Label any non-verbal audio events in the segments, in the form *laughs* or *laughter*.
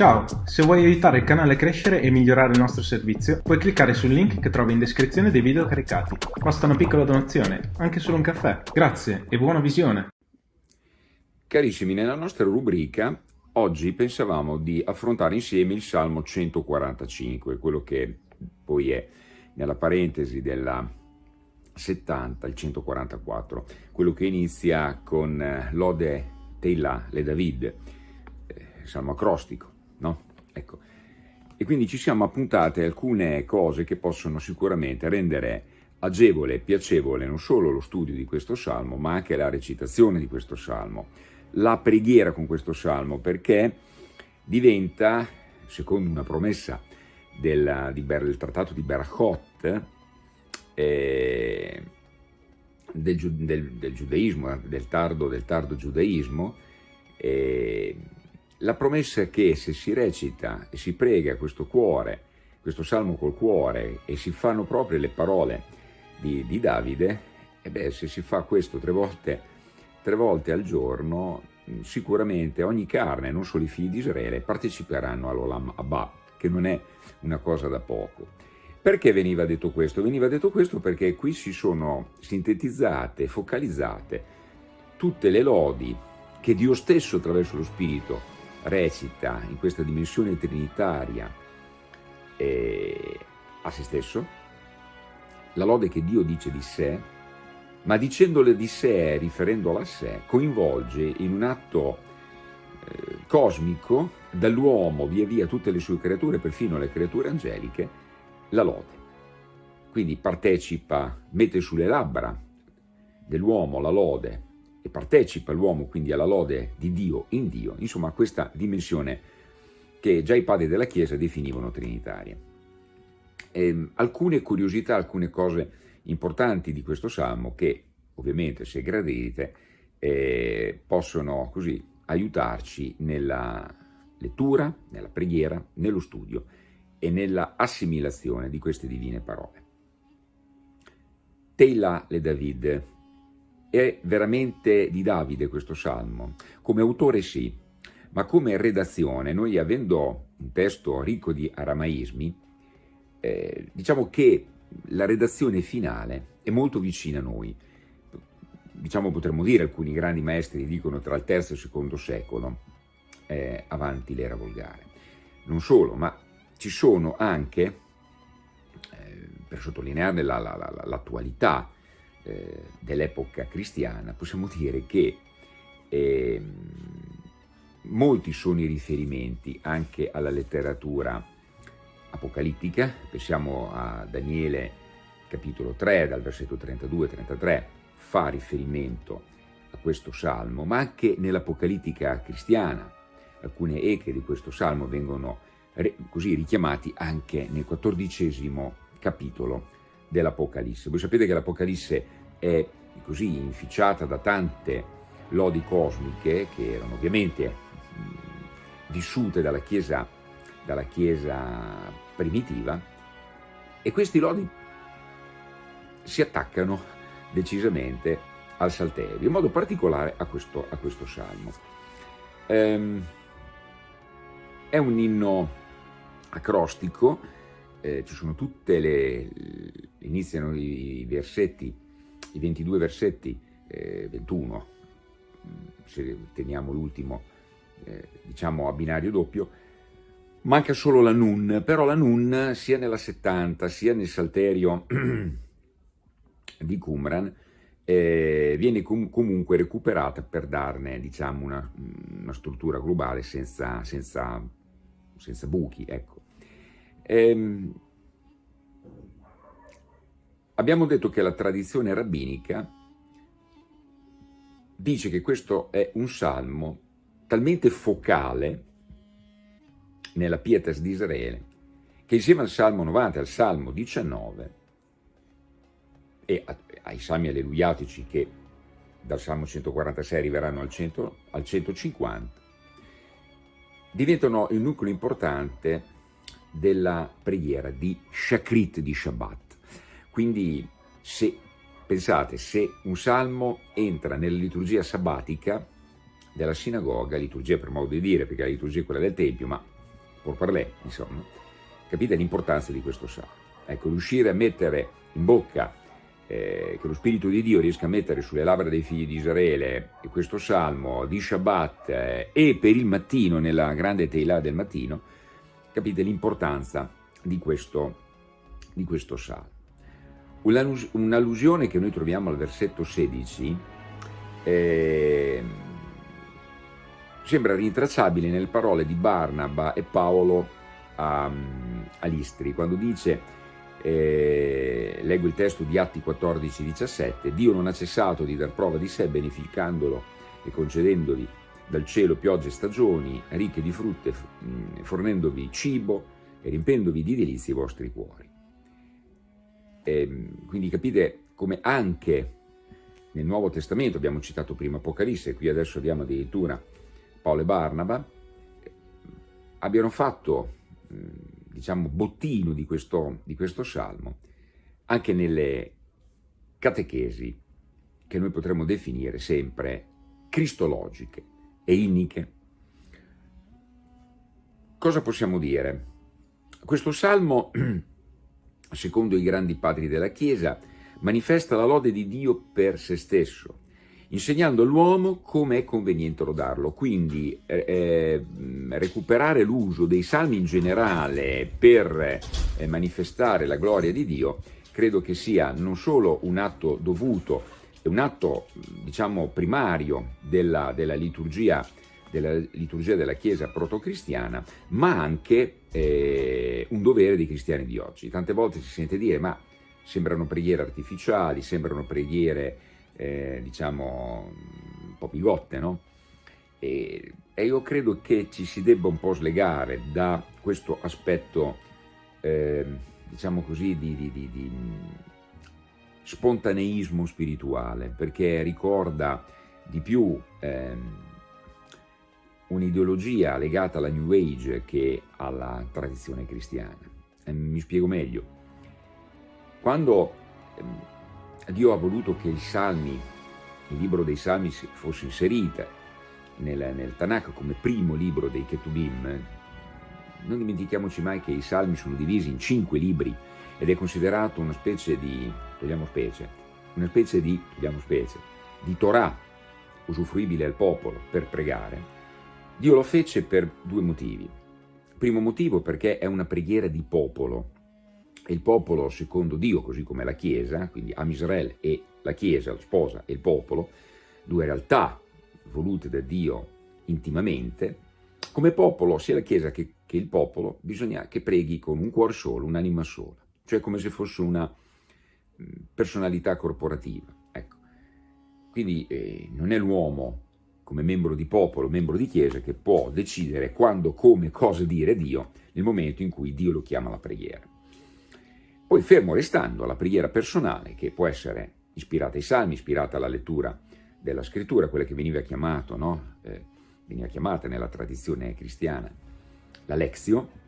Ciao, se vuoi aiutare il canale a crescere e migliorare il nostro servizio, puoi cliccare sul link che trovi in descrizione dei video caricati. Basta una piccola donazione, anche solo un caffè. Grazie e buona visione! Carissimi, nella nostra rubrica oggi pensavamo di affrontare insieme il Salmo 145, quello che poi è nella parentesi della 70, il 144, quello che inizia con eh, l'Ode Teila le David, eh, salmo acrostico no? Ecco. E quindi ci siamo appuntate alcune cose che possono sicuramente rendere agevole e piacevole non solo lo studio di questo salmo, ma anche la recitazione di questo salmo, la preghiera con questo salmo, perché diventa, secondo una promessa del, del trattato di Berachot, eh, del, del, del, giudaismo, del tardo, del tardo giudaismo, eh, la promessa è che se si recita e si prega questo cuore, questo salmo col cuore e si fanno proprio le parole di, di Davide, e beh, se si fa questo tre volte, tre volte al giorno, sicuramente ogni carne, non solo i figli di Israele, parteciperanno all'Olam Abba, che non è una cosa da poco. Perché veniva detto questo? Veniva detto questo perché qui si sono sintetizzate, focalizzate tutte le lodi che Dio stesso attraverso lo Spirito recita in questa dimensione trinitaria eh, a se stesso, la lode che Dio dice di sé, ma dicendole di sé, riferendola a sé, coinvolge in un atto eh, cosmico dall'uomo via via tutte le sue creature, perfino le creature angeliche, la lode. Quindi partecipa, mette sulle labbra dell'uomo la lode e partecipa l'uomo quindi alla lode di Dio in Dio, insomma questa dimensione che già i padri della Chiesa definivano trinitaria. E, ehm, alcune curiosità, alcune cose importanti di questo salmo che ovviamente se gradite eh, possono così aiutarci nella lettura, nella preghiera, nello studio e nella assimilazione di queste divine parole. Teila le David, è veramente di Davide questo salmo? Come autore sì, ma come redazione, noi avendo un testo ricco di aramaismi, eh, diciamo che la redazione finale è molto vicina a noi. Diciamo potremmo dire, alcuni grandi maestri dicono tra il terzo e il secondo secolo eh, avanti l'era volgare. Non solo, ma ci sono anche, eh, per sottolinearne l'attualità, la, la, eh, dell'epoca cristiana, possiamo dire che eh, molti sono i riferimenti anche alla letteratura apocalittica, pensiamo a Daniele capitolo 3 dal versetto 32-33, fa riferimento a questo salmo, ma anche nell'apocalittica cristiana. Alcune eche di questo salmo vengono così richiamati anche nel quattordicesimo capitolo dell'Apocalisse. Voi sapete che l'Apocalisse è così inficiata da tante lodi cosmiche che erano ovviamente vissute dalla Chiesa, dalla chiesa primitiva e questi lodi si attaccano decisamente al Salterio, in modo particolare a questo, a questo salmo. Ehm, è un inno acrostico, eh, ci sono tutte le, iniziano i, versetti, i 22 versetti, eh, 21, se teniamo l'ultimo, eh, diciamo a binario doppio, manca solo la Nun, però la Nun sia nella 70 sia nel Salterio *clears throat* di Qumran eh, viene com comunque recuperata per darne diciamo, una, una struttura globale senza, senza, senza buchi. Ecco. Ehm, abbiamo detto che la tradizione rabbinica dice che questo è un salmo talmente focale nella pietas di Israele che insieme al Salmo 90 e al Salmo 19 e ai salmi alleluiatici che dal Salmo 146 arriveranno al, 100, al 150 diventano il nucleo importante della preghiera di Shakrit di Shabbat. Quindi se, pensate, se un salmo entra nella liturgia sabbatica della sinagoga, liturgia per modo di dire, perché la liturgia è quella del Tempio, ma por parler, insomma, capite l'importanza di questo salmo. Ecco, riuscire a mettere in bocca, eh, che lo Spirito di Dio riesca a mettere sulle labbra dei figli di Israele questo salmo di Shabbat eh, e per il mattino, nella grande Teilah del mattino, capite l'importanza di questo, di questo salmo. Un'allusione che noi troviamo al versetto 16 eh, sembra rintracciabile nelle parole di Barnaba e Paolo a, a Listri, quando dice, eh, leggo il testo di Atti 14, 17, Dio non ha cessato di dar prova di sé beneficandolo e concedendoli dal cielo piogge e stagioni ricche di frutte, fornendovi cibo e riempendovi di delizie i vostri cuori. E, ehm, quindi capite come anche nel Nuovo Testamento, abbiamo citato prima Apocalisse, qui adesso abbiamo addirittura Paolo e Barnaba, abbiano fatto, diciamo, bottino di questo, di questo salmo, anche nelle catechesi che noi potremmo definire sempre cristologiche e inniche. Cosa possiamo dire? Questo salmo, *clears throat* secondo i grandi padri della Chiesa, manifesta la lode di Dio per se stesso, insegnando all'uomo come è conveniente lodarlo. Quindi eh, eh recuperare l'uso dei salmi in generale per eh, manifestare la gloria di Dio credo che sia non solo un atto dovuto, un atto diciamo primario della, della liturgia della liturgia della Chiesa protocristiana, ma anche eh, un dovere dei cristiani di oggi. Tante volte si sente dire, ma sembrano preghiere artificiali, sembrano preghiere eh, diciamo un po' bigotte, no? E, e, io credo che ci si debba un po' slegare da questo aspetto, eh, diciamo così, di, di, di, di, spontaneismo spirituale, perché ricorda di più eh, un'ideologia legata alla New Age che alla tradizione cristiana. Eh, mi spiego meglio. Quando Dio ha voluto che i Salmi, il libro dei Salmi fosse inserita nel, nel Tanakh come primo libro dei Ketubim, non dimentichiamoci mai che i Salmi sono divisi in cinque libri ed è considerato una specie di, togliamo specie, una specie di, togliamo specie, di Torah usufruibile al popolo per pregare, Dio lo fece per due motivi. Primo motivo perché è una preghiera di popolo, e il popolo secondo Dio, così come la Chiesa, quindi Am Israele e la Chiesa, la sposa e il popolo, due realtà volute da Dio intimamente, come popolo sia la Chiesa che, che il popolo bisogna che preghi con un cuore solo, un'anima sola, cioè come se fosse una personalità corporativa. Ecco. Quindi eh, non è l'uomo come membro di popolo, membro di Chiesa, che può decidere quando, come, cosa dire Dio nel momento in cui Dio lo chiama alla preghiera. Poi fermo restando alla preghiera personale, che può essere ispirata ai salmi, ispirata alla lettura della scrittura, quella che veniva, chiamato, no? eh, veniva chiamata nella tradizione cristiana la lezio,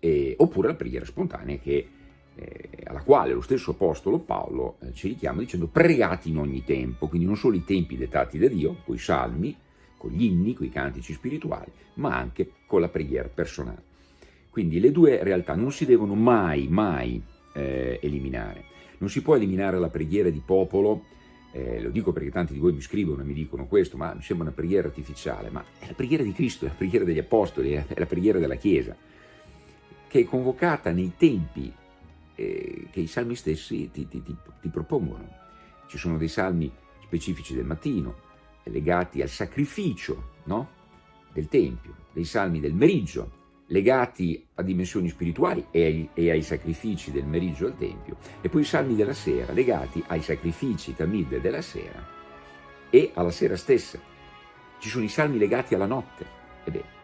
eh, oppure la preghiera spontanea che, eh, alla quale lo stesso apostolo Paolo eh, ci richiama dicendo pregati in ogni tempo, quindi non solo i tempi dettati da Dio, con i salmi, con gli inni, con i cantici spirituali, ma anche con la preghiera personale. Quindi le due realtà non si devono mai, mai eh, eliminare. Non si può eliminare la preghiera di popolo, eh, lo dico perché tanti di voi mi scrivono e mi dicono questo, ma mi sembra una preghiera artificiale, ma è la preghiera di Cristo, è la preghiera degli Apostoli, è la preghiera della Chiesa, che è convocata nei tempi eh, che i salmi stessi ti, ti, ti, ti propongono. Ci sono dei salmi specifici del mattino, legati al sacrificio no? del Tempio, dei salmi del meriggio, legati a dimensioni spirituali e ai, e ai, sacrifici del meriggio al Tempio, e poi i salmi della sera, legati ai sacrifici tamid della sera e alla sera stessa. Ci sono i salmi legati alla notte. Ebbene,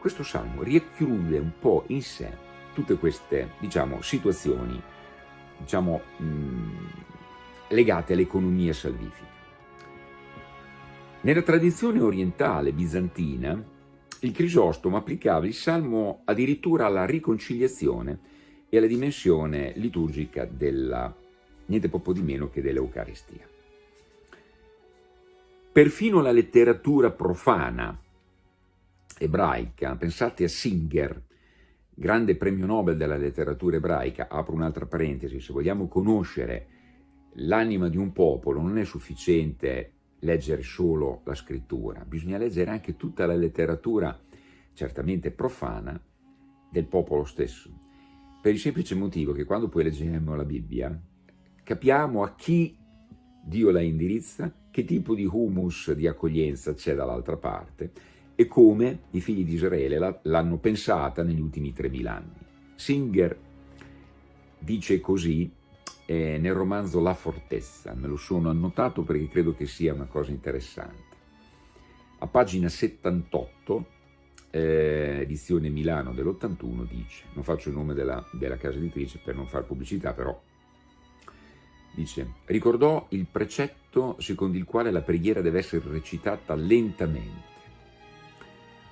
questo salmo richiude un po' in sé tutte queste, diciamo, situazioni, diciamo, mh, legate all'economia salvifica. Nella tradizione orientale bizantina, il Crisostomo applicava il Salmo addirittura alla riconciliazione e alla dimensione liturgica della, niente poco di meno che dell'Eucaristia. Perfino la letteratura profana ebraica, pensate a Singer, grande premio Nobel della letteratura ebraica, apro un'altra parentesi, se vogliamo conoscere l'anima di un popolo non è sufficiente leggere solo la scrittura, bisogna leggere anche tutta la letteratura, certamente profana, del popolo stesso, per il semplice motivo che quando poi leggiamo la Bibbia capiamo a chi Dio la indirizza, che tipo di humus di accoglienza c'è dall'altra parte e come i figli di Israele l'hanno pensata negli ultimi 3.000 anni. Singer dice così eh, nel romanzo La Fortezza, me lo sono annotato perché credo che sia una cosa interessante. A pagina 78, eh, edizione Milano dell'81, dice, non faccio il nome della, della casa editrice per non fare pubblicità, però dice, ricordò il precetto secondo il quale la preghiera deve essere recitata lentamente,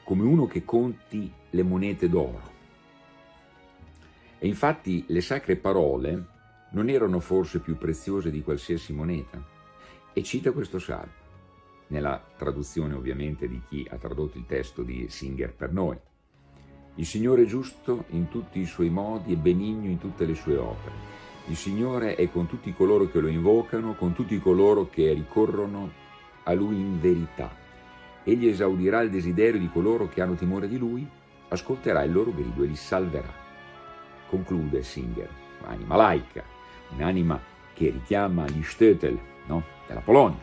come uno che conti le monete d'oro. E infatti le sacre parole non erano forse più preziose di qualsiasi moneta? E cita questo salmo, nella traduzione ovviamente di chi ha tradotto il testo di Singer per noi. Il Signore è giusto in tutti i suoi modi e benigno in tutte le sue opere. Il Signore è con tutti coloro che lo invocano, con tutti coloro che ricorrono a Lui in verità. Egli esaudirà il desiderio di coloro che hanno timore di Lui, ascolterà il loro grido e li salverà. Conclude Singer, anima laica, un'anima che richiama gli Stötel no? della Polonia.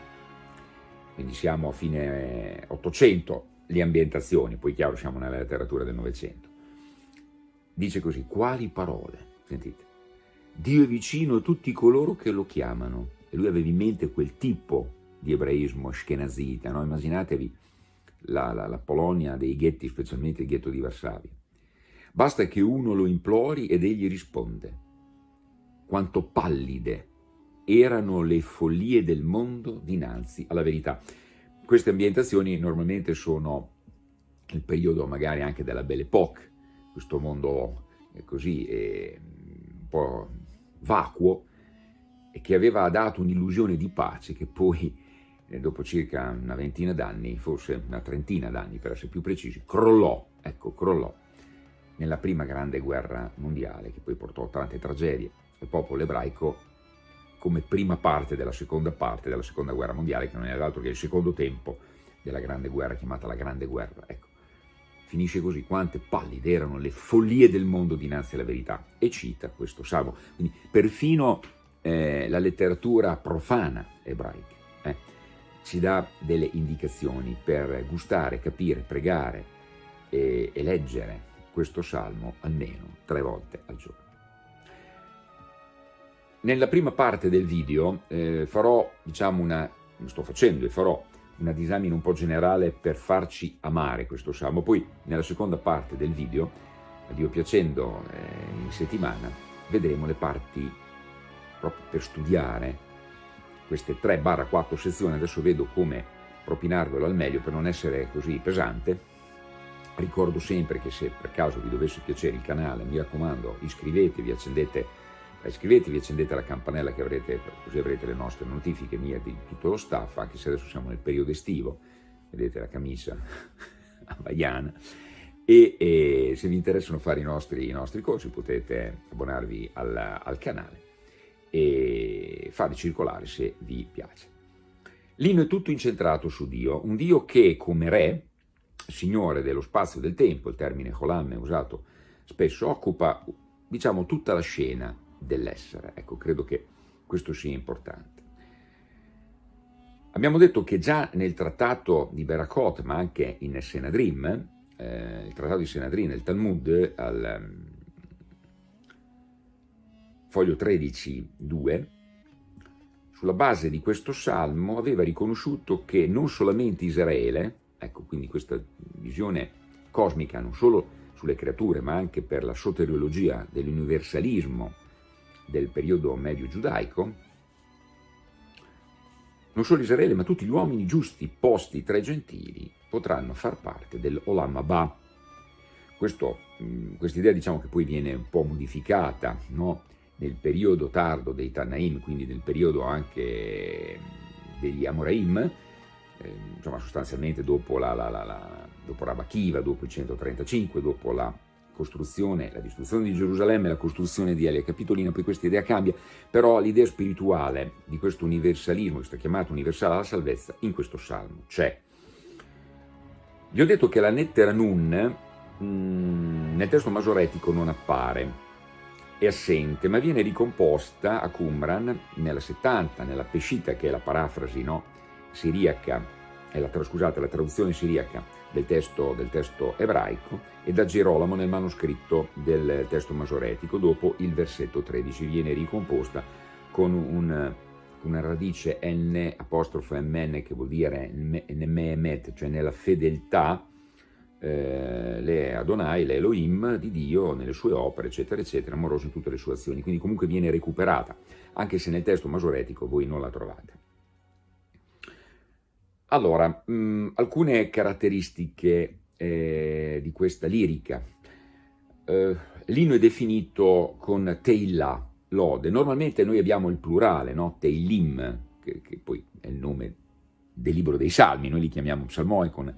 Quindi siamo a fine 800 le ambientazioni, poi chiaro siamo nella letteratura del Novecento. Dice così, quali parole? Sentite. Dio è vicino a tutti coloro che lo chiamano. E lui aveva in mente quel tipo di ebraismo ashkenazita, no? immaginatevi la, la, la Polonia dei ghetti, specialmente il ghetto di Varsavia. Basta che uno lo implori ed egli risponde. Quanto pallide erano le follie del mondo dinanzi alla verità. Queste ambientazioni normalmente sono il periodo magari anche della Belle Époque, questo mondo così eh, un po' vacuo e che aveva dato un'illusione di pace che poi dopo circa una ventina d'anni, forse una trentina d'anni per essere più precisi, crollò, ecco, crollò nella prima grande guerra mondiale che poi portò tante tragedie. Il popolo ebraico come prima parte della seconda parte della seconda guerra mondiale, che non è altro che il secondo tempo della grande guerra, chiamata la grande guerra. Ecco, finisce così, quante pallide erano le follie del mondo dinanzi alla verità, e cita questo salmo. Quindi perfino eh, la letteratura profana ebraica eh, ci dà delle indicazioni per gustare, capire, pregare e, e leggere questo salmo almeno tre volte al giorno. Nella prima parte del video eh, farò, diciamo, una, sto facendo e farò una disamina un po' generale per farci amare questo salmo. Poi nella seconda parte del video, a Dio piacendo, eh, in settimana, vedremo le parti proprio per studiare queste 3-4 sezioni. Adesso vedo come propinarvelo al meglio per non essere così pesante. Ricordo sempre che se per caso vi dovesse piacere il canale, mi raccomando, iscrivetevi, accendete iscrivetevi, accendete la campanella che avrete, così avrete le nostre notifiche mie di tutto lo staff, anche se adesso siamo nel periodo estivo, vedete la camicia *laughs* havaiana, e, e, se vi interessano fare i nostri, i nostri corsi potete abbonarvi al, al canale e farli circolare se vi piace. L'inno è tutto incentrato su Dio, un Dio che come re, signore dello spazio e del tempo, il termine Holam è usato spesso, occupa diciamo tutta la scena dell'essere. Ecco, credo che questo sia importante. Abbiamo detto che già nel trattato di Berakot, ma anche in Senadrim, eh, il trattato di Senadrim, nel Talmud, al foglio 13, 2, sulla base di questo salmo aveva riconosciuto che non solamente Israele, ecco quindi questa visione cosmica non solo sulle creature ma anche per la soteriologia dell'universalismo del periodo medio giudaico, non solo Israele, ma tutti gli uomini giusti posti tra i gentili potranno far parte dell'Olam Abba. Questa idea diciamo che poi viene un po' modificata no? Nel periodo tardo dei Tanaim, quindi nel periodo anche degli Amoraim, eh, insomma sostanzialmente dopo la, la, la, la dopo Rabba Kiva, dopo il 135, dopo la costruzione, la distruzione di Gerusalemme, la costruzione di Elia Capitolina, poi questa idea cambia, però l'idea spirituale di questo universalismo, questa chiamata universale alla salvezza, in questo salmo c'è. Vi ho detto che la lettera Nun mh, mm, nel testo masoretico non appare, è assente, ma viene ricomposta a Qumran nella 70, nella Pescita, che è la parafrasi no, siriaca, è la, scusate, la traduzione siriaca del testo, del testo ebraico, e da Gerolamo nel manoscritto del testo masoretico, dopo il versetto 13, viene ricomposta con un, una radice n apostrofo mn che vuol dire nememet, cioè nella fedeltà, eh, le Adonai, le Elohim di Dio nelle sue opere, eccetera, eccetera, amoroso in tutte le sue azioni, quindi comunque viene recuperata, anche se nel testo masoretico voi non la trovate. Allora, mh, mm, alcune caratteristiche eh, di questa lirica. Eh, L'inno è definito con Teillah, lode. Normalmente noi abbiamo il plurale, no? Teilim, che, che, poi è il nome del libro dei salmi, noi li chiamiamo psalmoi con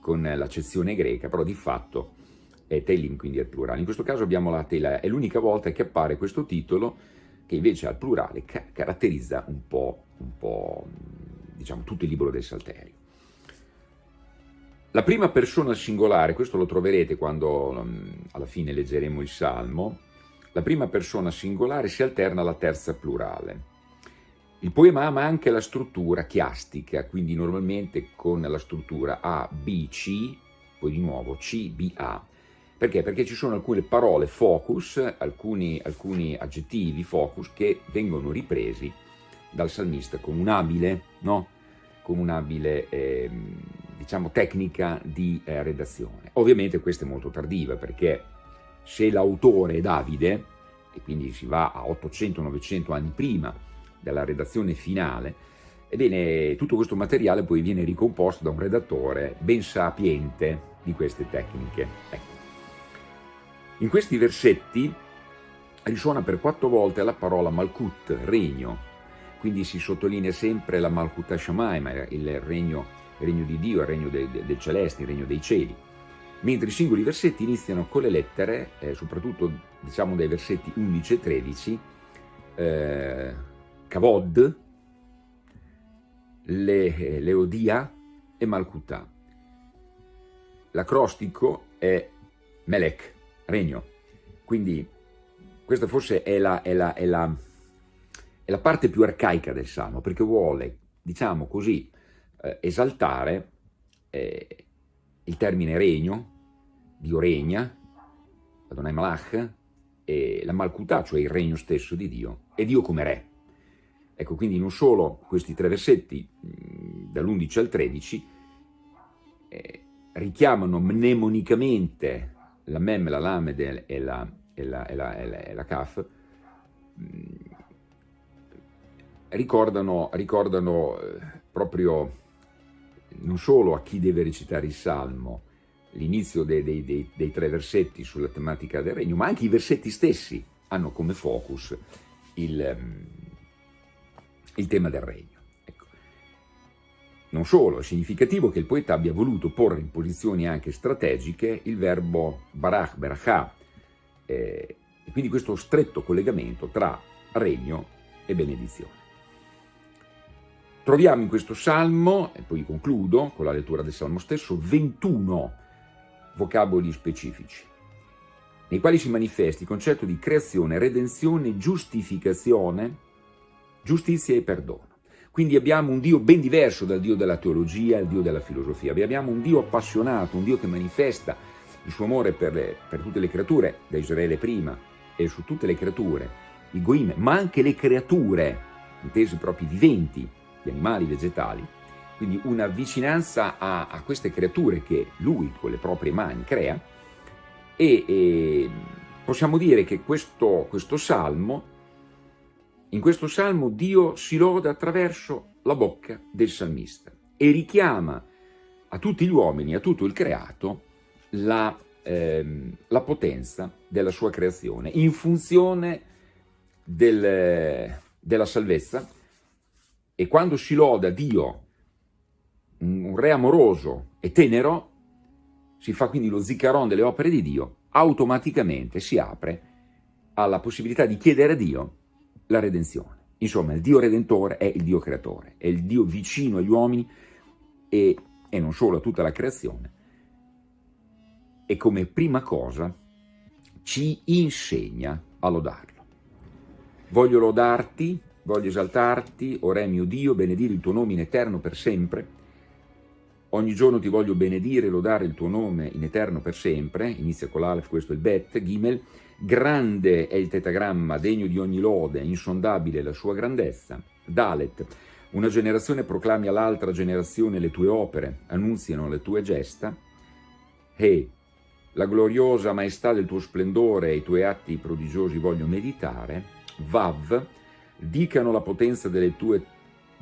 con l'accezione greca, però di fatto è Teilim, quindi è il plurale. In questo caso abbiamo la Tela, è l'unica volta che appare questo titolo che invece al plurale ca caratterizza un po', un po', diciamo, tutto il libro del Salterio. La prima persona singolare, questo lo troverete quando um, alla fine leggeremo il Salmo, la prima persona singolare si alterna alla terza plurale. Il poema ama anche la struttura chiastica, quindi normalmente con la struttura A, B, C, poi di nuovo C, B, A. Perché? Perché ci sono alcune parole focus, alcuni, alcuni aggettivi focus che vengono ripresi dal salmista con un'abile, no? con un'abile eh, diciamo, tecnica di eh, redazione. Ovviamente questa è molto tardiva perché se l'autore è Davide, e quindi si va a 800-900 anni prima della redazione finale, ebbene tutto questo materiale poi viene ricomposto da un redattore ben sapiente di queste tecniche. Ecco. In questi versetti risuona per quattro volte la parola Malkut, regno, quindi si sottolinea sempre la Malkut Hashamayim, il regno, il regno di Dio, il regno del, del celeste, il regno dei cieli, mentre i singoli versetti iniziano con le lettere, eh, soprattutto diciamo dai versetti 11 e 13, eh, Kavod, Le, Leodia e Malkuta. L'acrostico è Melech, regno. Quindi questa forse è la, è, la, è, la, è la, parte più arcaica del Salmo, perché vuole, diciamo così, eh, esaltare eh, il termine regno, Dio regna, Adonai Malach, e la Malkuta, cioè il regno stesso di Dio, e Dio come re. Ecco, quindi non solo questi tre versetti, dall'11 al 13, eh, richiamano mnemonicamente la Mem, la Lamed e la, e la, e la, e la Kaf, ricordano, ricordano eh, proprio non solo a chi deve recitare il Salmo, l'inizio dei, dei, dei, dei, tre versetti sulla tematica del regno, ma anche i versetti stessi hanno come focus il, il tema del regno. Ecco. Non solo, è significativo che il poeta abbia voluto porre in posizioni anche strategiche il verbo barach, berachà, eh, e quindi questo stretto collegamento tra regno e benedizione. Troviamo in questo salmo, e poi concludo con la lettura del salmo stesso, 21 vocaboli specifici, nei quali si manifesta il concetto di creazione, redenzione, giustificazione, giustizia e perdono. Quindi abbiamo un Dio ben diverso dal Dio della teologia, il Dio della filosofia. Abbiamo un Dio appassionato, un Dio che manifesta il suo amore per, le, per tutte le creature, da Israele prima e su tutte le creature, i goim, ma anche le creature, intese proprio viventi, gli animali, vegetali, quindi una vicinanza a, a, queste creature che lui con le proprie mani crea e, e possiamo dire che questo, questo salmo in questo salmo Dio si loda attraverso la bocca del salmista e richiama a tutti gli uomini, a tutto il creato, la, ehm, la potenza della sua creazione in funzione del, della salvezza. E quando si loda Dio un re amoroso e tenero, si fa quindi lo ziccaron delle opere di Dio, automaticamente si apre alla possibilità di chiedere a Dio la redenzione. Insomma, il Dio Redentore è il Dio Creatore, è il Dio vicino agli uomini e, e non solo a tutta la creazione. E come prima cosa ci insegna a lodarlo. Voglio lodarti, voglio esaltarti, o Re mio Dio, benedire il tuo nome in eterno per sempre. Ogni giorno ti voglio benedire e lodare il tuo nome in eterno per sempre. Inizia con l'Alef, questo è il Bet, Gimel. Grande è il tetagramma, degno di ogni lode, insondabile la sua grandezza. Dalet, una generazione proclami all'altra generazione le tue opere, annunziano le tue gesta. He, la gloriosa maestà del tuo splendore e i tuoi atti prodigiosi voglio meditare. Vav, dicano la potenza delle tue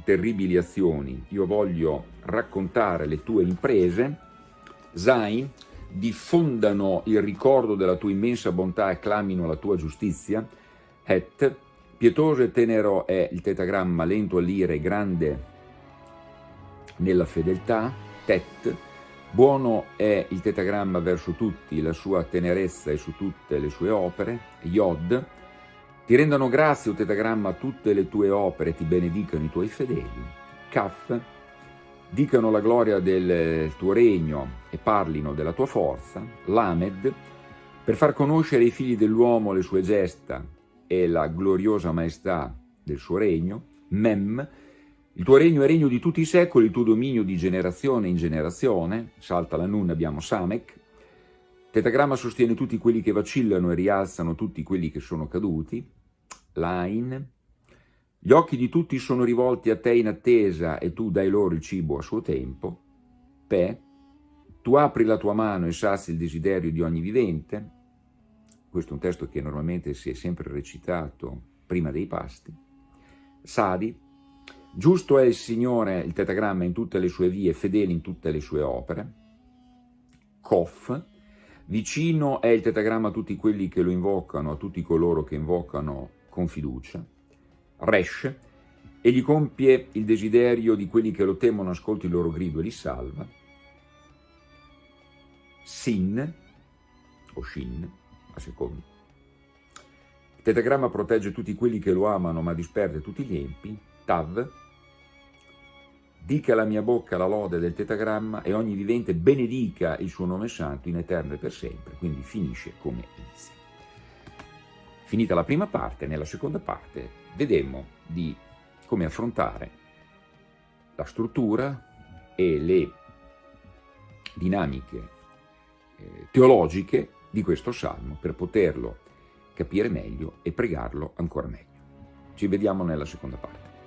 terribili azioni, io voglio raccontare le tue imprese. Zain, diffondano il ricordo della tua immensa bontà e clamino la tua giustizia. Het, pietoso e tenero è il tetagramma, lento all'ire e grande nella fedeltà. Tet, buono è il tetagramma verso tutti, la sua tenerezza è su tutte le sue opere. Yod, ti rendano grazie, o tetagramma, tutte le tue opere, ti benedicano i tuoi fedeli. Kaf, dicano la gloria del tuo regno e parlino della tua forza. Lamed, per far conoscere ai figli dell'uomo le sue gesta e la gloriosa maestà del suo regno. Mem, il tuo regno è regno di tutti i secoli, il tuo dominio di generazione in generazione. Salta la Nun, abbiamo Samek. Tetagramma sostiene tutti quelli che vacillano e rialzano tutti quelli che sono caduti. Line. Gli occhi di tutti sono rivolti a te in attesa e tu dai loro il cibo a suo tempo. Pe. Tu apri la tua mano e sazi il desiderio di ogni vivente. Questo è un testo che normalmente si è sempre recitato prima dei pasti. Sadi. Giusto è il Signore, il tetagramma, in tutte le sue vie, fedele in tutte le sue opere. Kof. Vicino è il tetagramma a tutti quelli che lo invocano, a tutti coloro che invocano con fiducia. Resh, egli compie il desiderio di quelli che lo temono, ascolti il loro grido e li salva. Sin, o Shin, a seconda. Il tetagramma protegge tutti quelli che lo amano, ma disperde tutti gli empi. Tav, dica la mia bocca la lode del tetagramma e ogni vivente benedica il suo nome santo in eterno e per sempre, quindi finisce come inizia. Finita la prima parte, nella seconda parte vedemmo di come affrontare la struttura e le dinamiche eh, teologiche di questo salmo per poterlo capire meglio e pregarlo ancora meglio. Ci vediamo nella seconda parte.